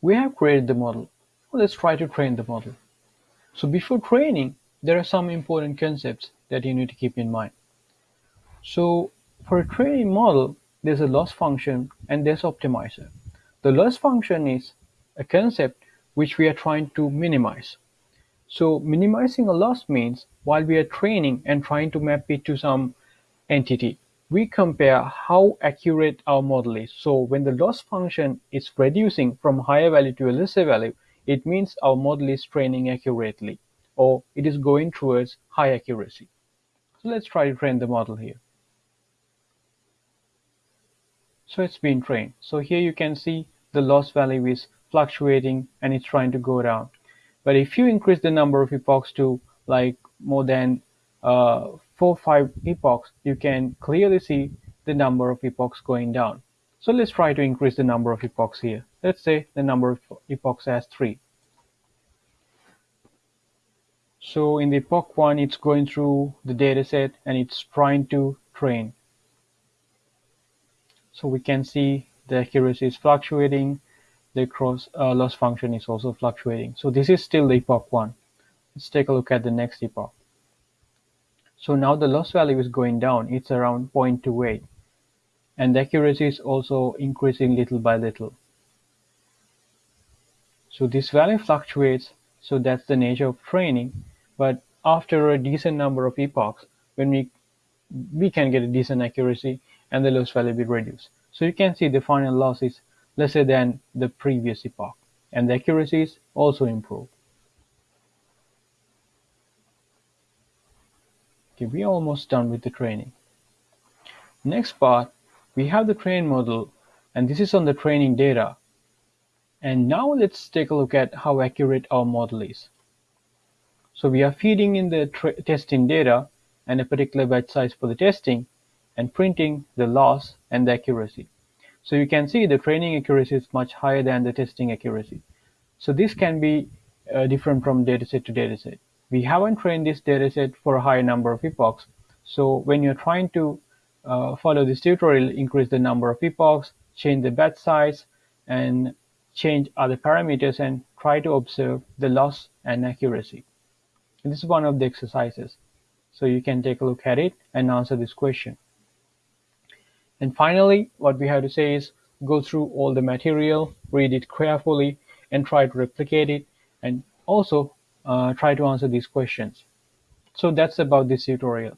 we have created the model. Let's try to train the model. So before training, there are some important concepts that you need to keep in mind. So for a training model, there's a loss function and there's optimizer. The loss function is a concept which we are trying to minimize. So minimizing a loss means while we are training and trying to map it to some entity, we compare how accurate our model is. So when the loss function is reducing from higher value to a lesser value, it means our model is training accurately or it is going towards high accuracy. So let's try to train the model here. So it's been trained. So here you can see the loss value is fluctuating and it's trying to go down. But if you increase the number of epochs to like more than uh, four five epochs, you can clearly see the number of epochs going down. So let's try to increase the number of epochs here. Let's say the number of epochs as three. So in the epoch one, it's going through the data set and it's trying to train. So we can see the accuracy is fluctuating, the cross uh, loss function is also fluctuating. So this is still the epoch one. Let's take a look at the next epoch. So now the loss value is going down. It's around 0.28. And the accuracy is also increasing little by little. So this value fluctuates. So that's the nature of training. But after a decent number of epochs, when we we can get a decent accuracy and the loss value will be reduced. So you can see the final loss is lesser than the previous epoch and the accuracy is also improved. Okay, we're almost done with the training. Next part, we have the train model and this is on the training data. And now let's take a look at how accurate our model is. So we are feeding in the testing data and a particular batch size for the testing and printing the loss and the accuracy. So you can see the training accuracy is much higher than the testing accuracy. So this can be uh, different from dataset to dataset we haven't trained this dataset for a high number of epochs. So when you're trying to uh, follow this tutorial, increase the number of epochs, change the batch size, and change other parameters and try to observe the loss and accuracy. And this is one of the exercises. So you can take a look at it and answer this question. And finally, what we have to say is go through all the material, read it carefully, and try to replicate it. And also Uh, try to answer these questions. So that's about this tutorial.